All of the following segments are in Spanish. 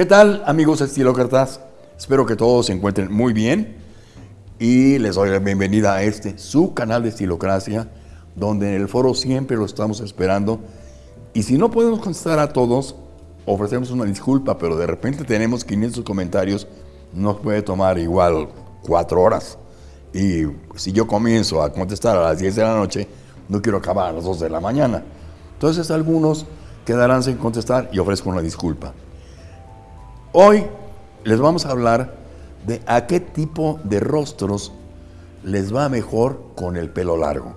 ¿Qué tal amigos estilócratas? Espero que todos se encuentren muy bien y les doy la bienvenida a este, su canal de Estilocracia, donde en el foro siempre lo estamos esperando. Y si no podemos contestar a todos, ofrecemos una disculpa, pero de repente tenemos 500 comentarios, nos puede tomar igual cuatro horas. Y si yo comienzo a contestar a las 10 de la noche, no quiero acabar a las 2 de la mañana. Entonces algunos quedarán sin contestar y ofrezco una disculpa. Hoy les vamos a hablar de a qué tipo de rostros les va mejor con el pelo largo.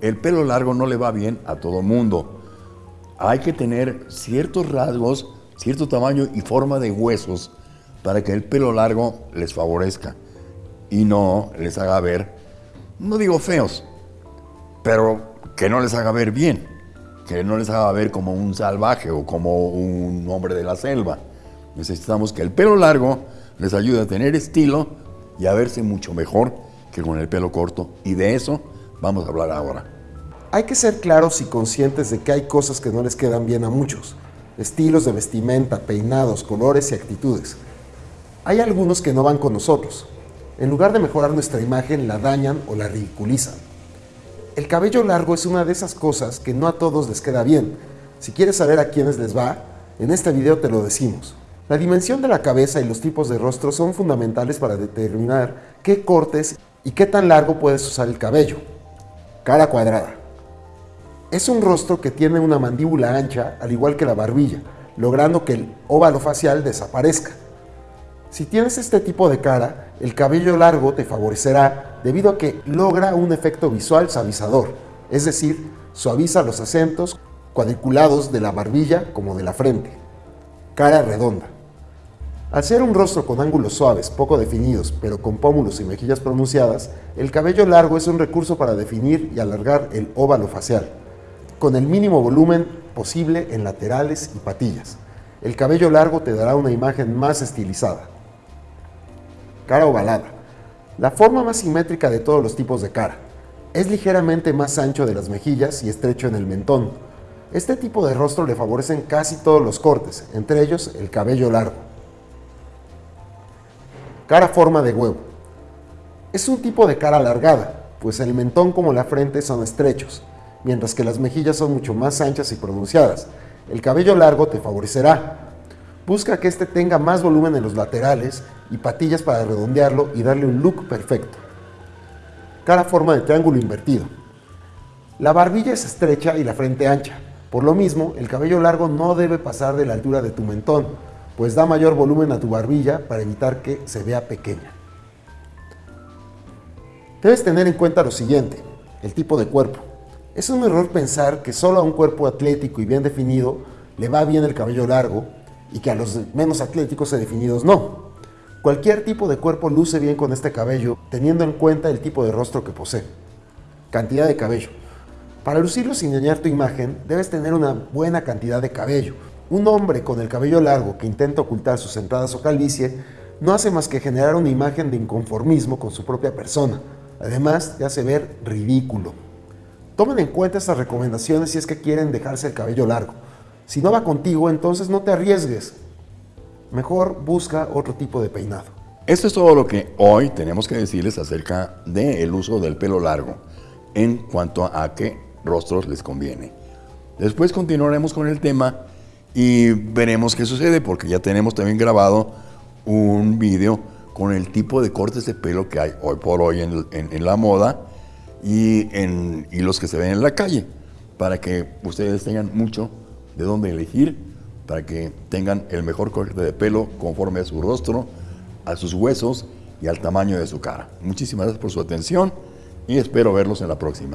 El pelo largo no le va bien a todo mundo. Hay que tener ciertos rasgos, cierto tamaño y forma de huesos para que el pelo largo les favorezca y no les haga ver, no digo feos, pero que no les haga ver bien, que no les haga ver como un salvaje o como un hombre de la selva. Necesitamos que el pelo largo les ayude a tener estilo y a verse mucho mejor que con el pelo corto. Y de eso vamos a hablar ahora. Hay que ser claros y conscientes de que hay cosas que no les quedan bien a muchos. Estilos de vestimenta, peinados, colores y actitudes. Hay algunos que no van con nosotros. En lugar de mejorar nuestra imagen, la dañan o la ridiculizan. El cabello largo es una de esas cosas que no a todos les queda bien. Si quieres saber a quiénes les va, en este video te lo decimos. La dimensión de la cabeza y los tipos de rostro son fundamentales para determinar qué cortes y qué tan largo puedes usar el cabello. Cara cuadrada. Es un rostro que tiene una mandíbula ancha, al igual que la barbilla, logrando que el óvalo facial desaparezca. Si tienes este tipo de cara, el cabello largo te favorecerá debido a que logra un efecto visual suavizador, es decir, suaviza los acentos cuadriculados de la barbilla como de la frente. Cara redonda. Al ser un rostro con ángulos suaves, poco definidos, pero con pómulos y mejillas pronunciadas, el cabello largo es un recurso para definir y alargar el óvalo facial, con el mínimo volumen posible en laterales y patillas. El cabello largo te dará una imagen más estilizada. Cara ovalada. La forma más simétrica de todos los tipos de cara. Es ligeramente más ancho de las mejillas y estrecho en el mentón. Este tipo de rostro le favorecen casi todos los cortes, entre ellos el cabello largo. Cara forma de huevo. Es un tipo de cara alargada, pues el mentón como la frente son estrechos, mientras que las mejillas son mucho más anchas y pronunciadas. El cabello largo te favorecerá. Busca que este tenga más volumen en los laterales y patillas para redondearlo y darle un look perfecto. Cara forma de triángulo invertido. La barbilla es estrecha y la frente ancha. Por lo mismo, el cabello largo no debe pasar de la altura de tu mentón, pues da mayor volumen a tu barbilla para evitar que se vea pequeña. Debes tener en cuenta lo siguiente, el tipo de cuerpo. Es un error pensar que solo a un cuerpo atlético y bien definido le va bien el cabello largo y que a los menos atléticos y definidos no. Cualquier tipo de cuerpo luce bien con este cabello teniendo en cuenta el tipo de rostro que posee. Cantidad de cabello. Para lucirlo sin dañar tu imagen, debes tener una buena cantidad de cabello, un hombre con el cabello largo que intenta ocultar sus entradas o calvicie no hace más que generar una imagen de inconformismo con su propia persona. Además, te hace ver ridículo. Tomen en cuenta estas recomendaciones si es que quieren dejarse el cabello largo. Si no va contigo, entonces no te arriesgues. Mejor busca otro tipo de peinado. Esto es todo lo que hoy tenemos que decirles acerca del uso del pelo largo en cuanto a qué rostros les conviene. Después continuaremos con el tema y veremos qué sucede porque ya tenemos también grabado un vídeo con el tipo de cortes de pelo que hay hoy por hoy en, la moda y, en, y los que se ven en la calle para que ustedes tengan mucho de dónde elegir para que tengan el mejor corte de pelo conforme a su rostro, a sus huesos y al tamaño de su cara. Muchísimas gracias por su atención y espero verlos en la próxima.